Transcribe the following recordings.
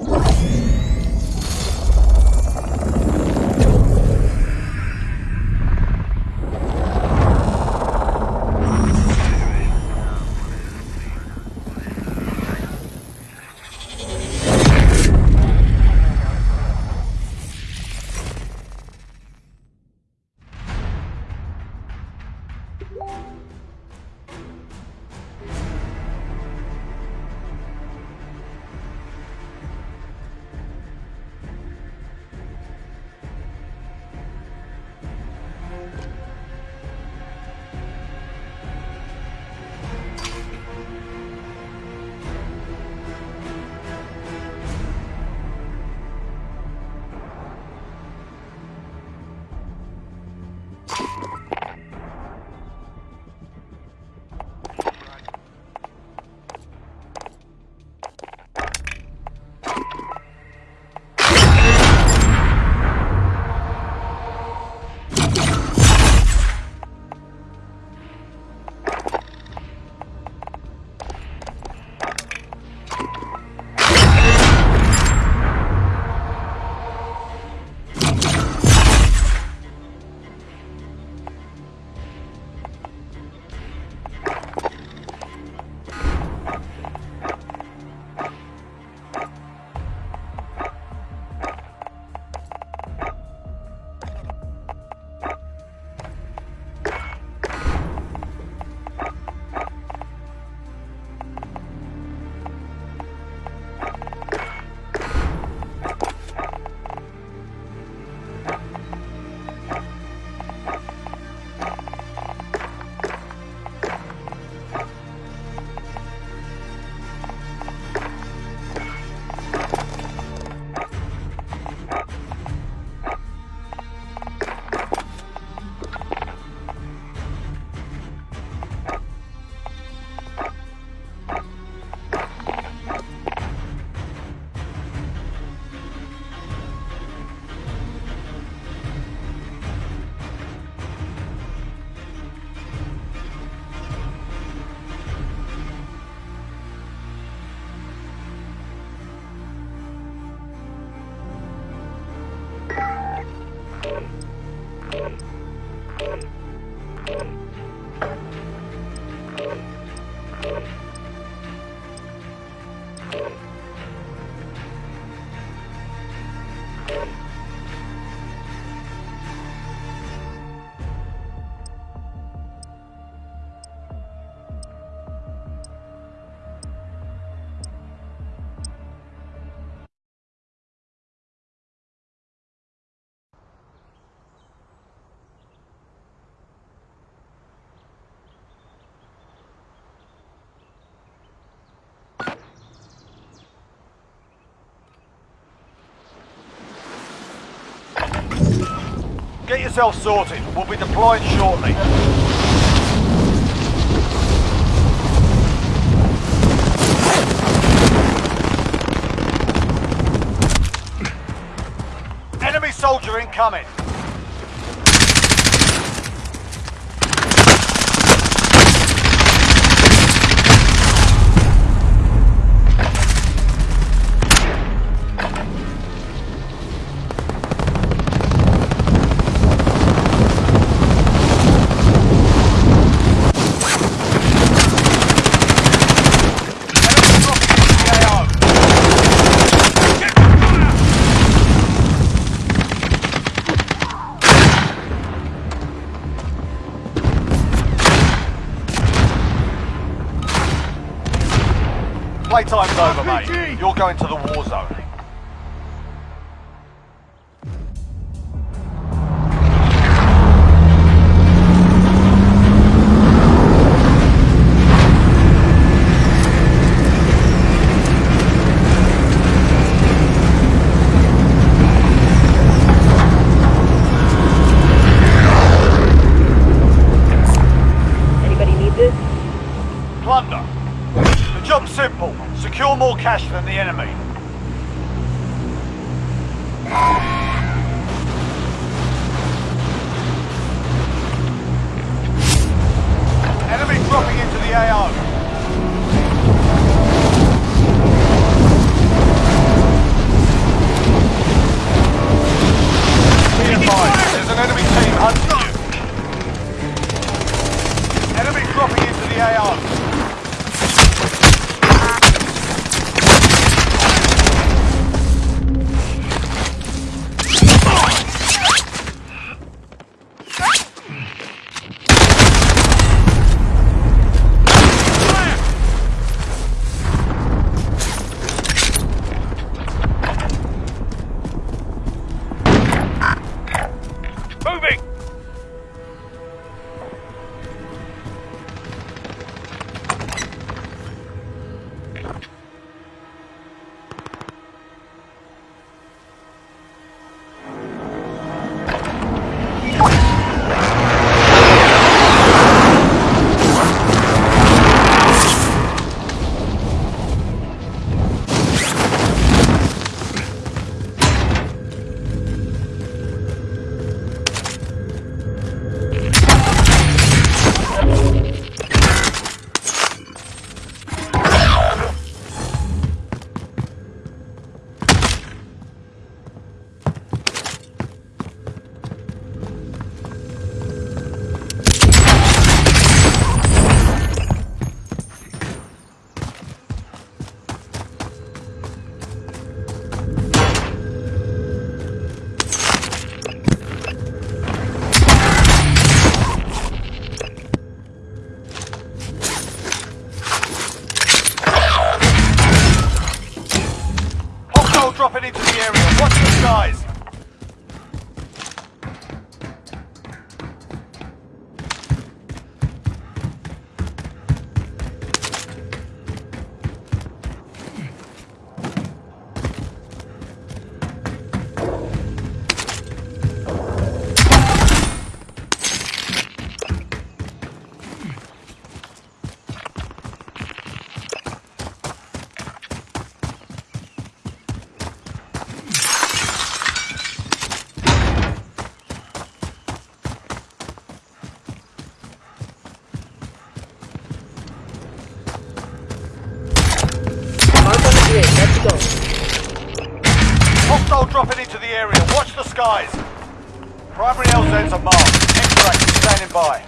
you Get yourself sorted. We'll be deploying shortly. Enemy soldier incoming. Skies. Primary LZs are marked. Extract standing by.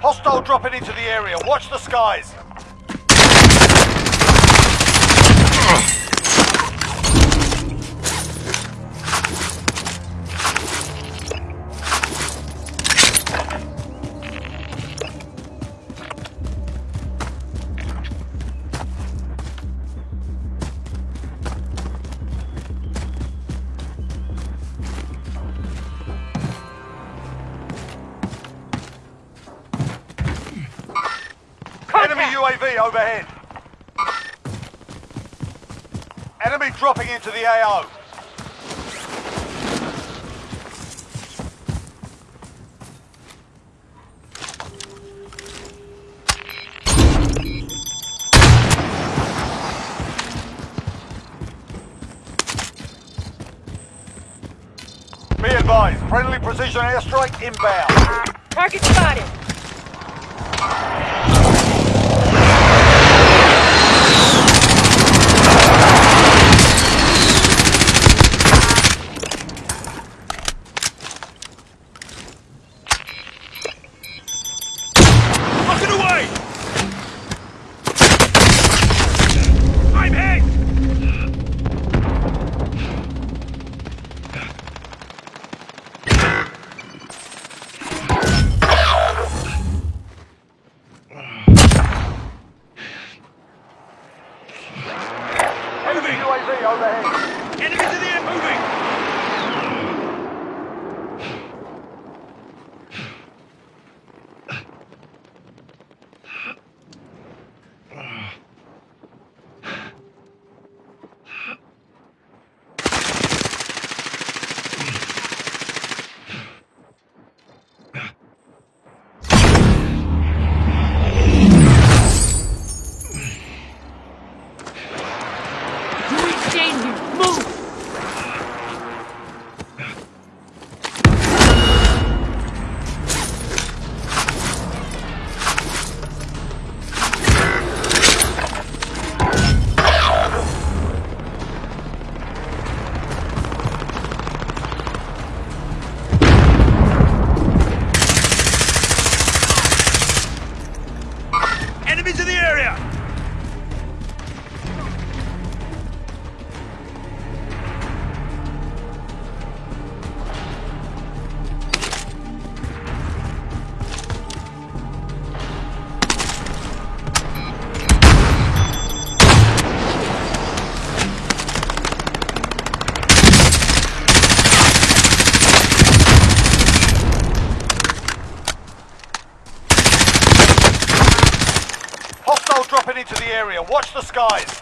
Hostile dropping into the area. Watch the skies. Precision airstrike inbound. Target spotted. Watch the skies.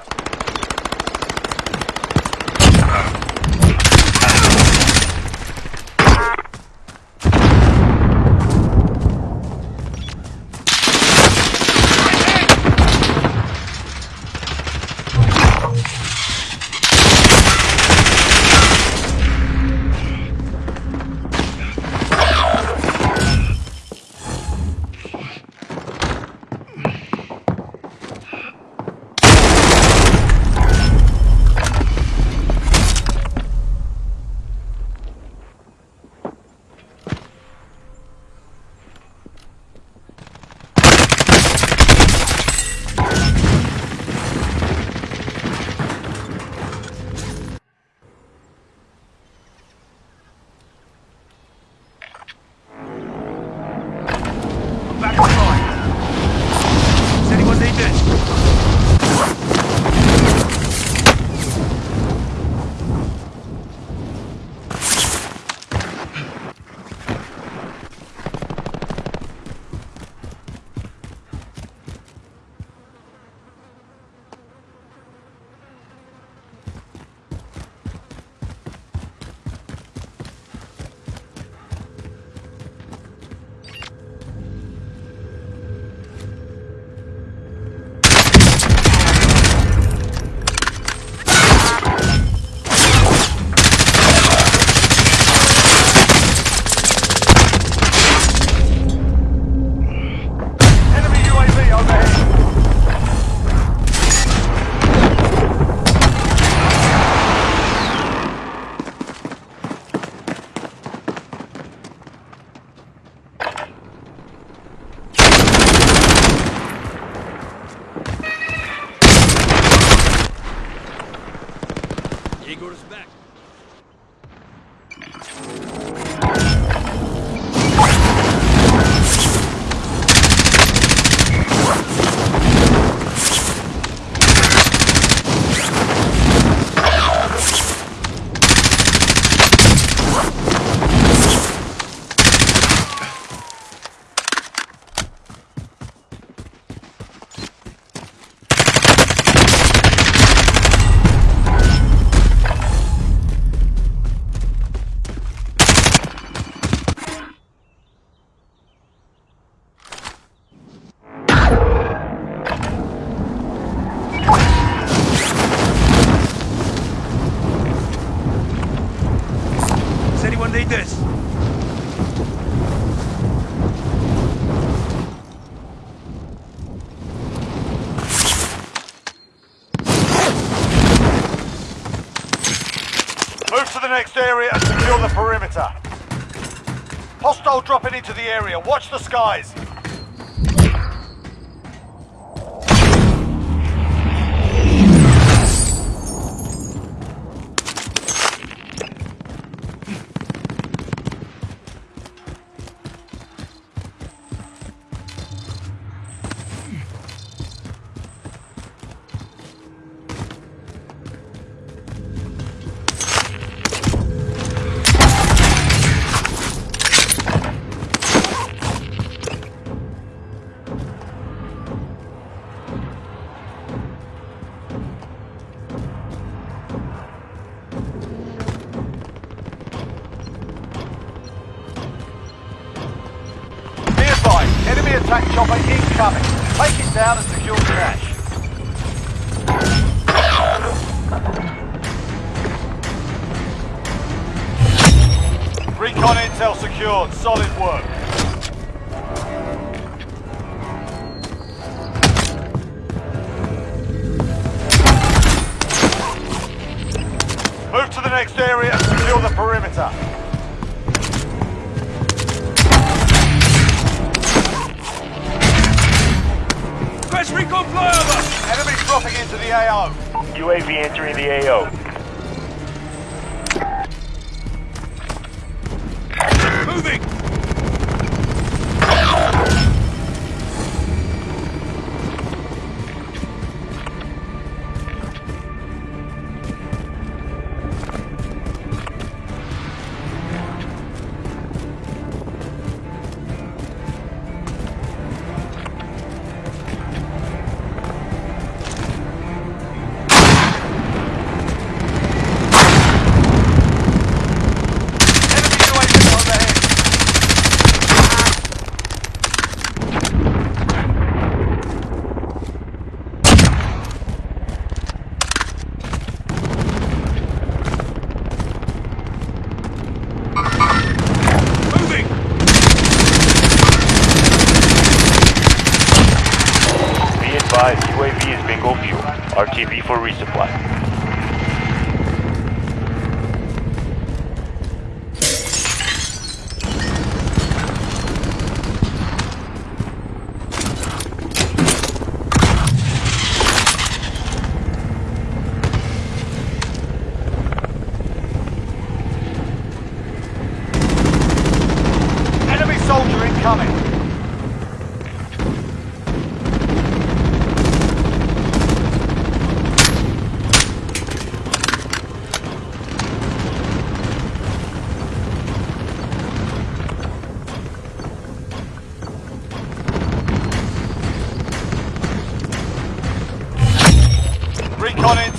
UAV entering the AO.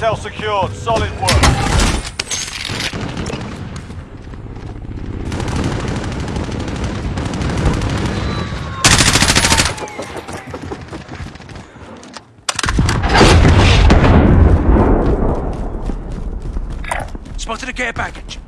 Intel secured. Solid work. Spotted a care package.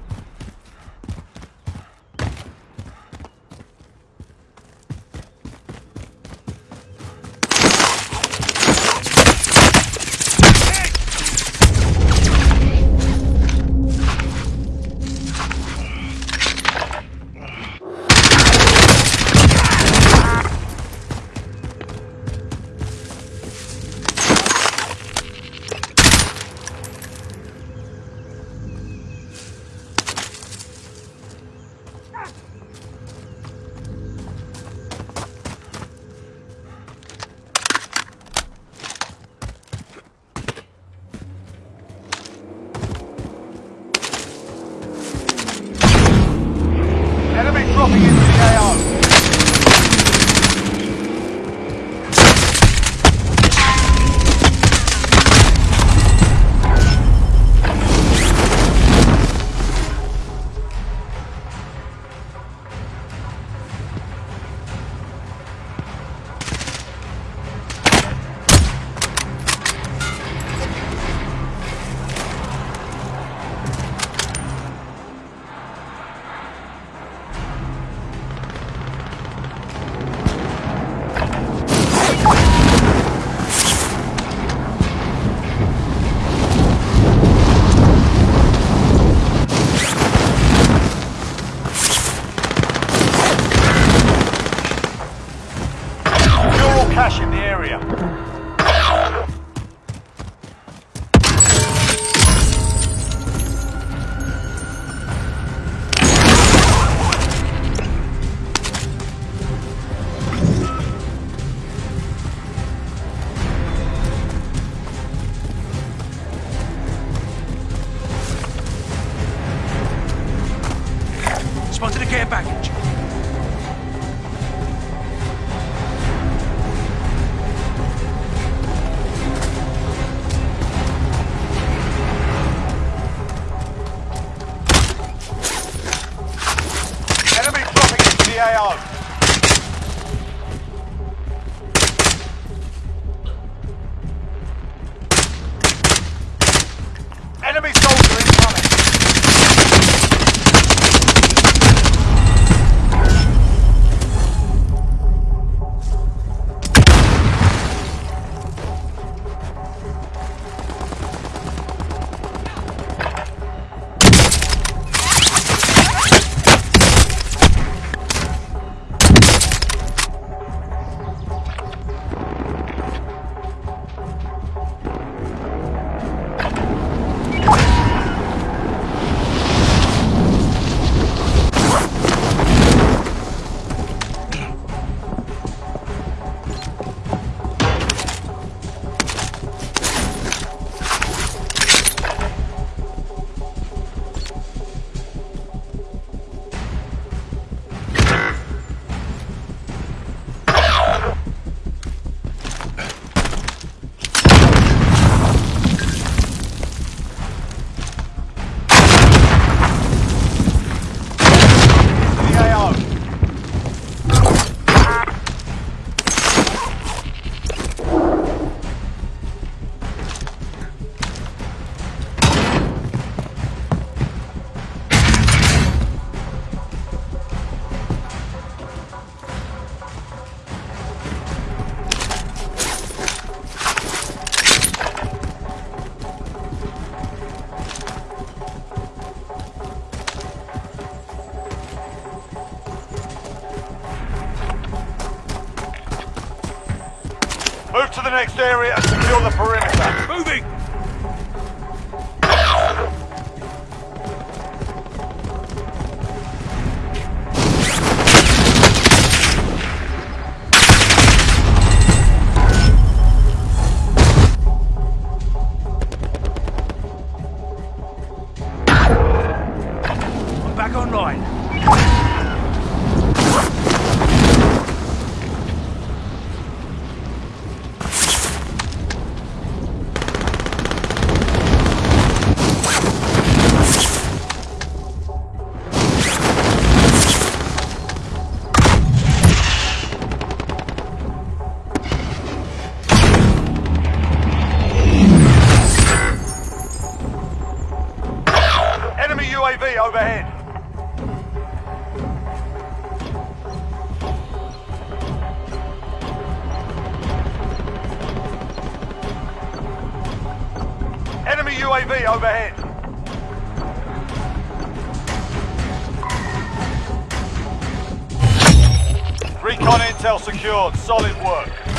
Intel secured. Solid work.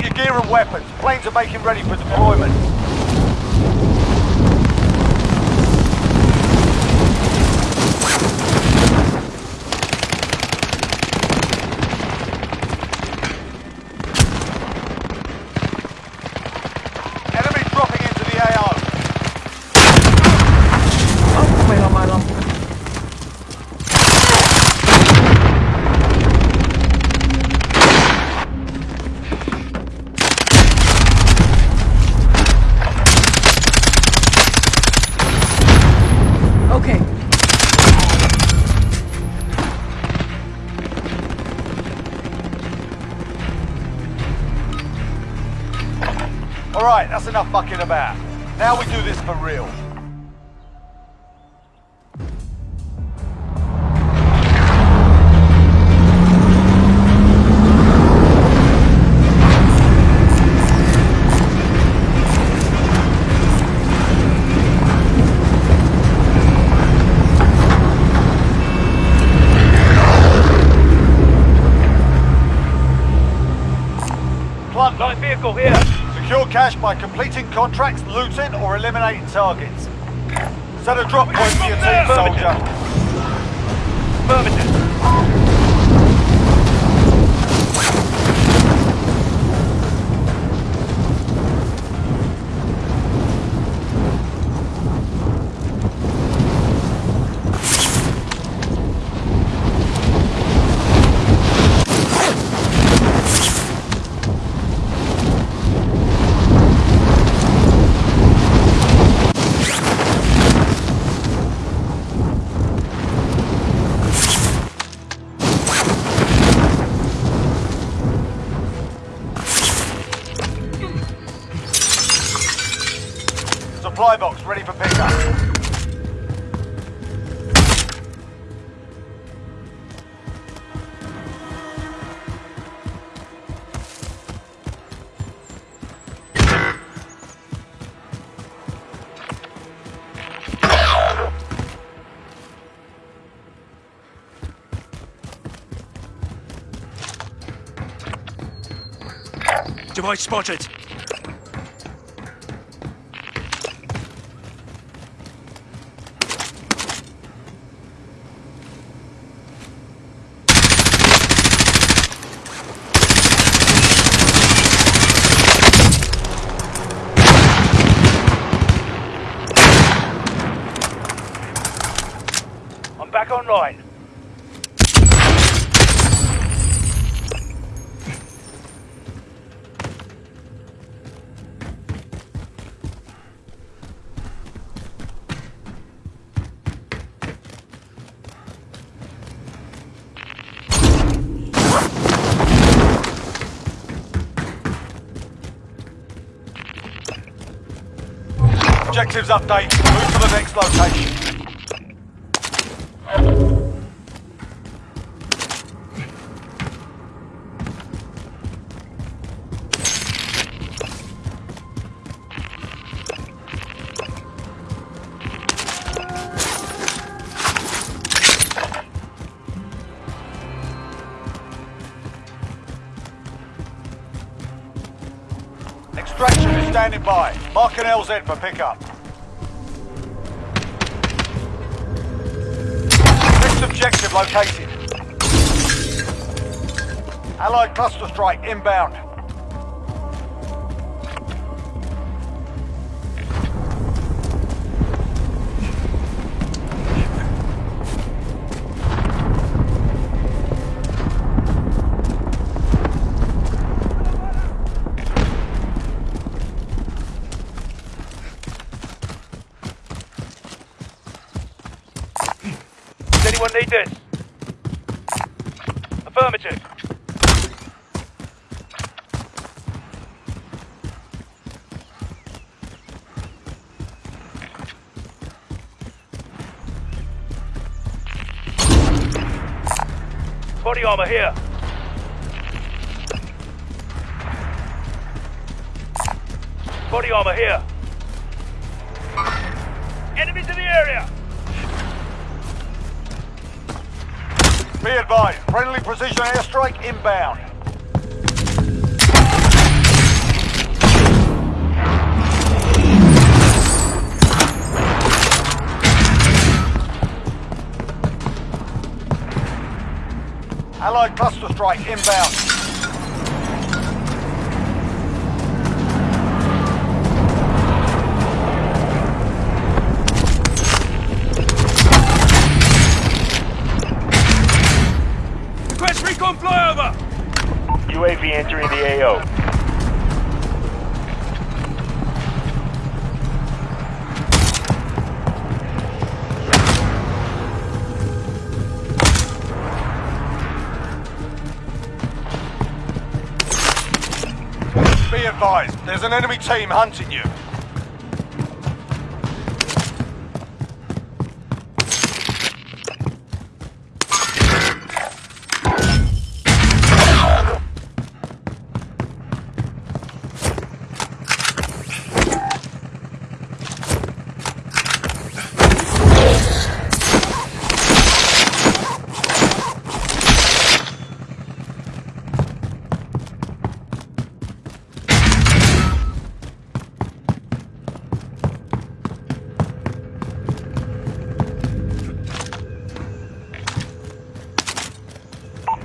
Your gear and weapons. Planes are making ready for deployment. Enough fucking about. Now we do this for real. Light vehicle here. Secure cash by completing contracts, looting, or eliminating targets. Set a drop point for your team, soldier. Affirmative. Device spotted. Objectives update. Move to the next location. An LZ for pickup. Next objective located. Allied cluster strike inbound. Armor here. Allied cluster strike inbound. Request recon flyover! UAV entering the AO. Team hunting you.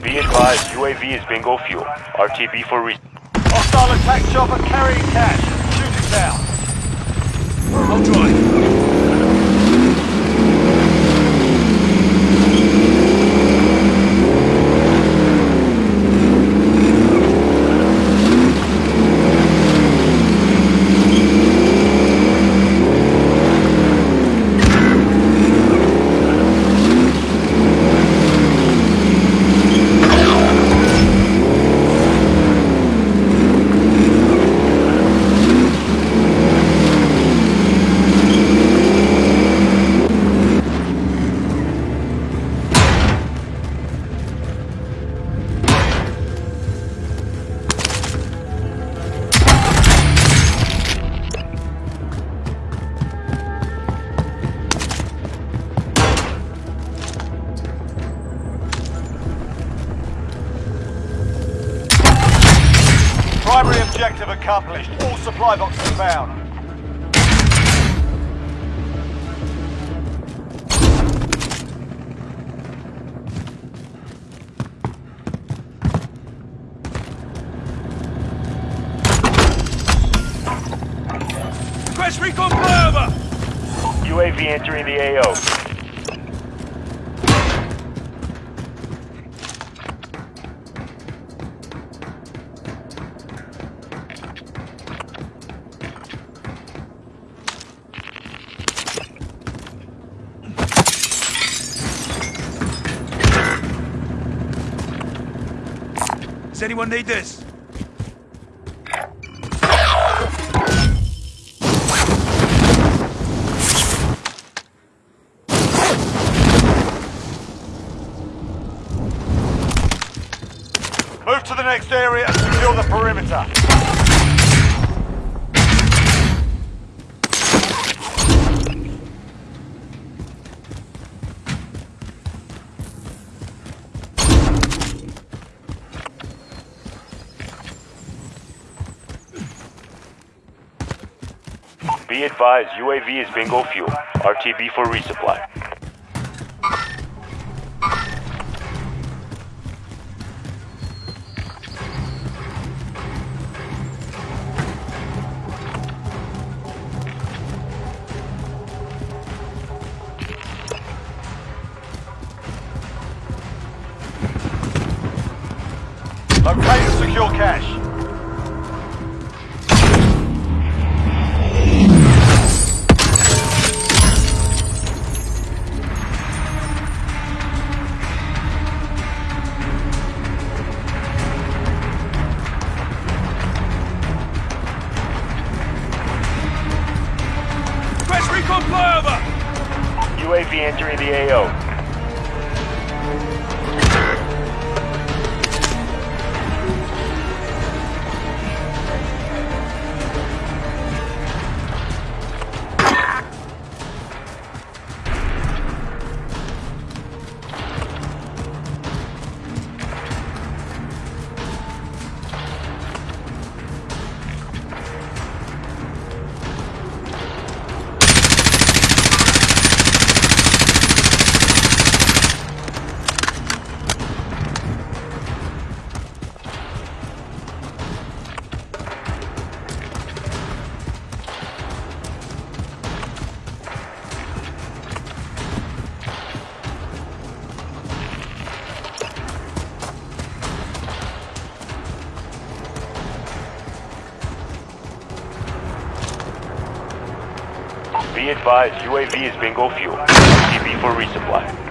Be advised, is bingo fuel. RTB for re- Hostile attack chopper carrying cash. Anyone need this? UAV is bingo fuel. RTB for resupply. Be advised, UAV is bingo fuel. RTB for resupply.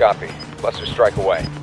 Copy. Cluster strike away.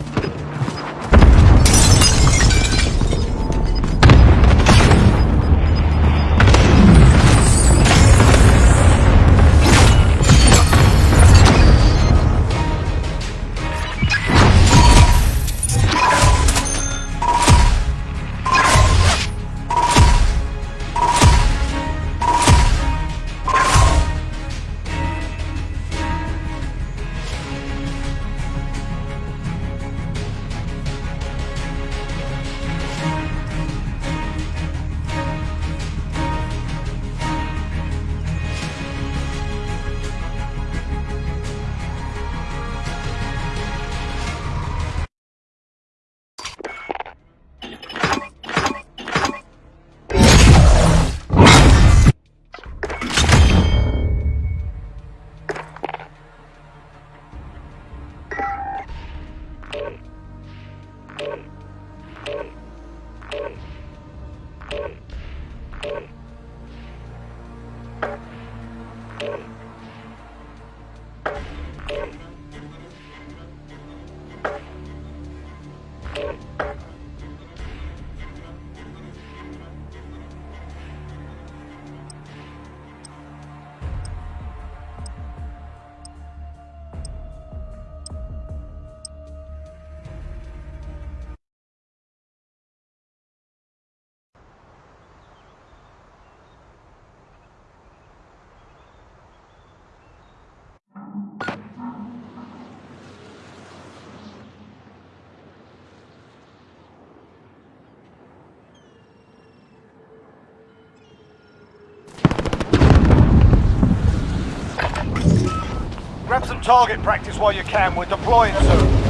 target practice while you can. We're deploying soon.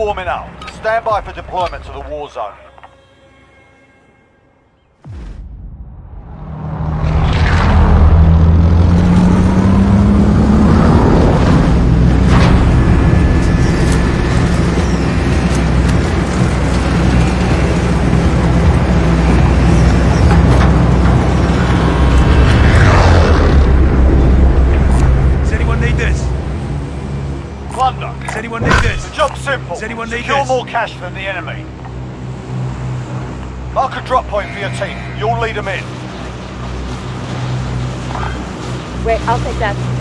Warming up. Stand by for deployment to the war zone. Secure this? more cash than the enemy. Mark a drop point for your team. You'll lead them in. Wait, I'll take that.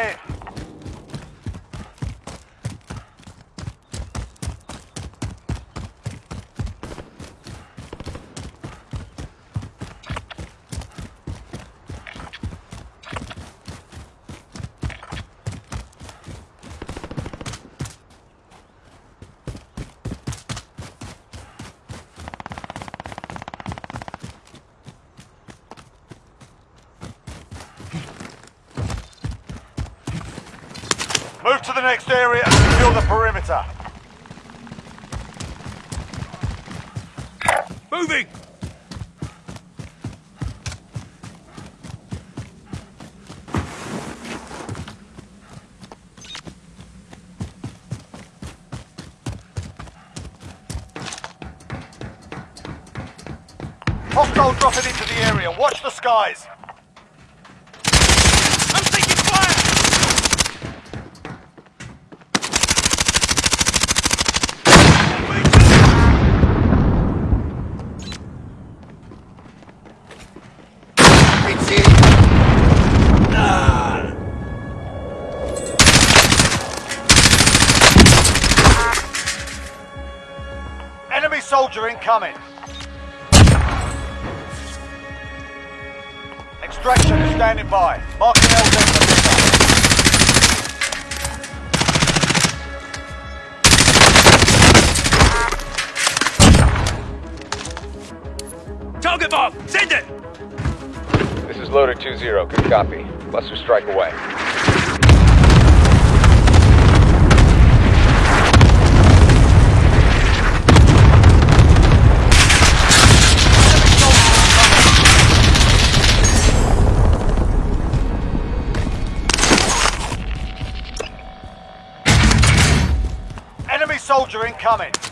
UAV to the next area and secure the perimeter. Moving! Hostile dropping into the area. Watch the skies. Incoming. Extraction is standing by. Marking LZ for pickup. Target bomb! Send it! This is Loader 2-0. Good copy. Cluster strike away. Soldier incoming.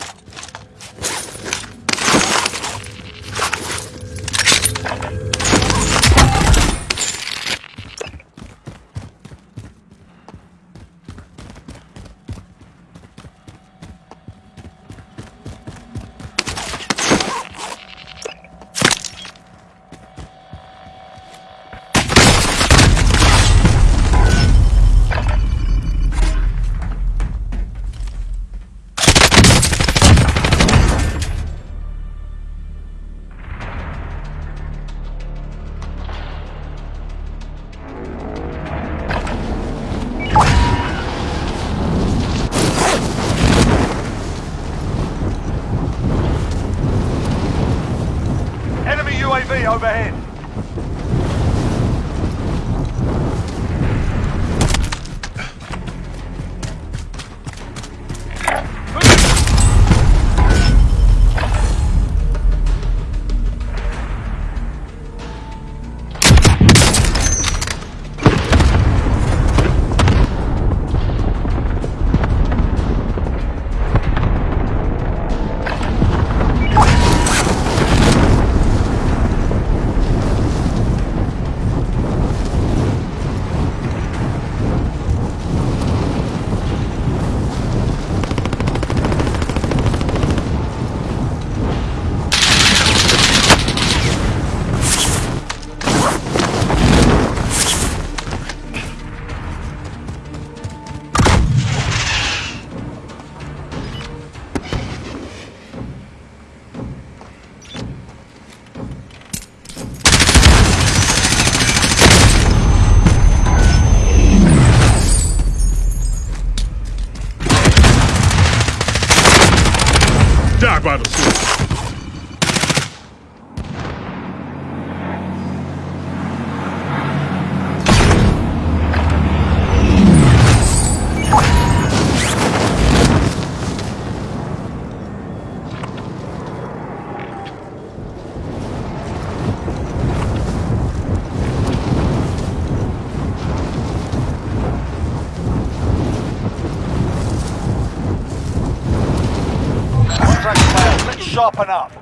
Failed. Let's up.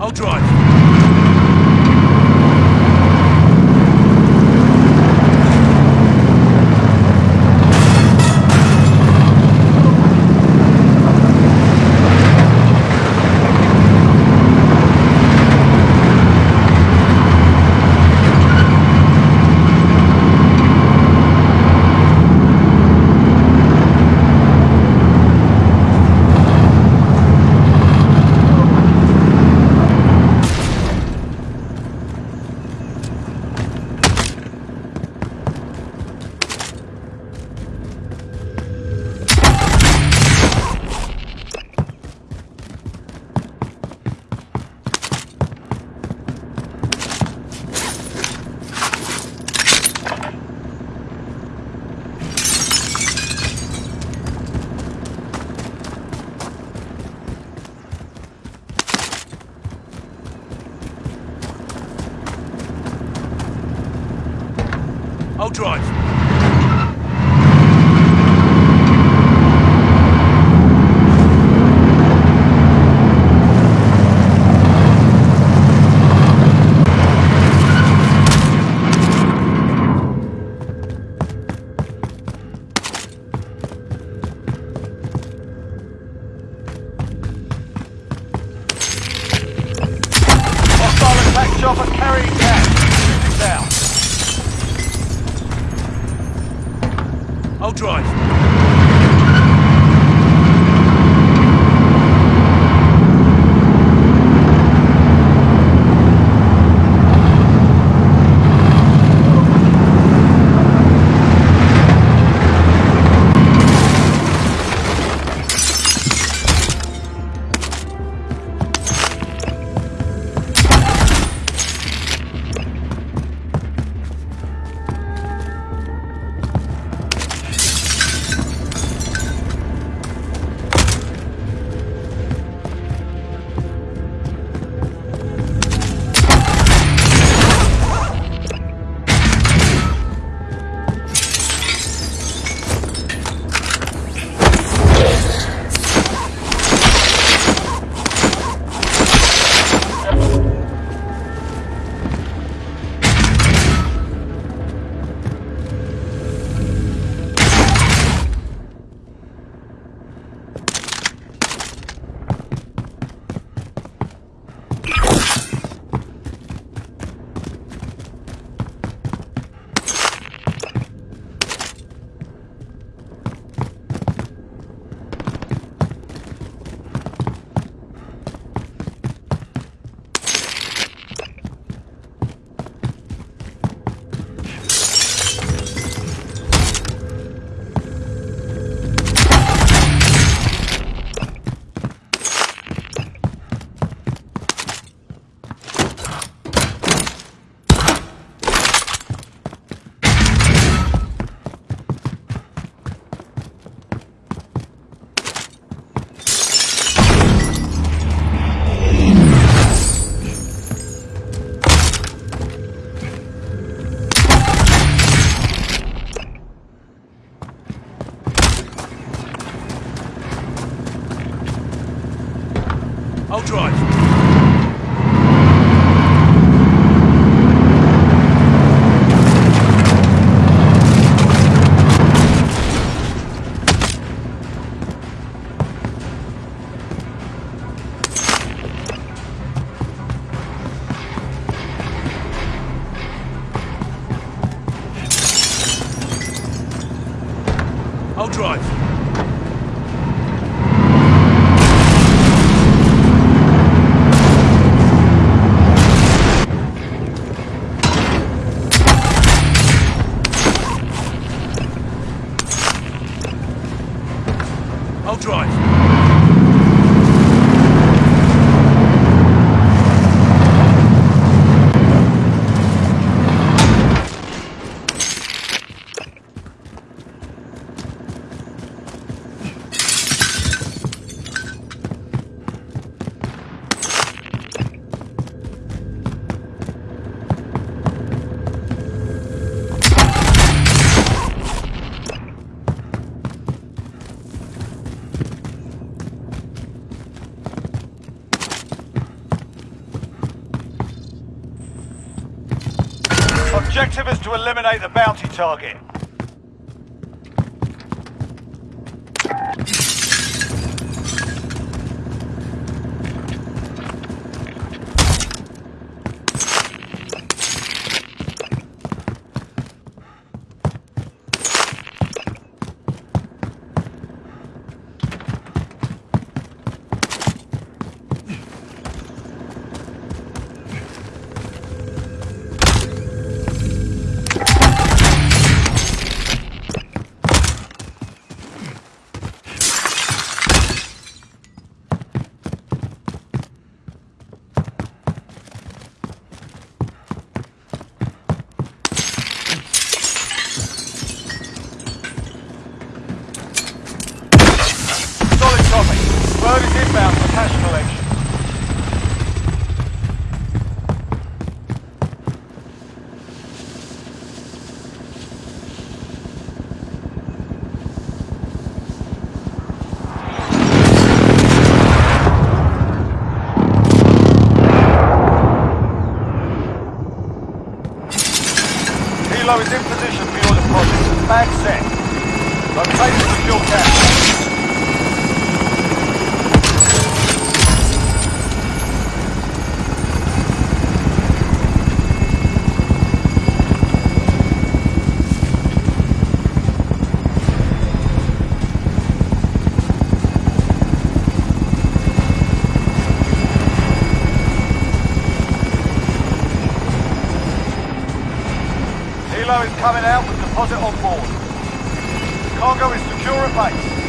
I'll drive. I'll drive. Objective is to eliminate the bounty target. Helo is coming out with deposit on board. Cargo is secure at base.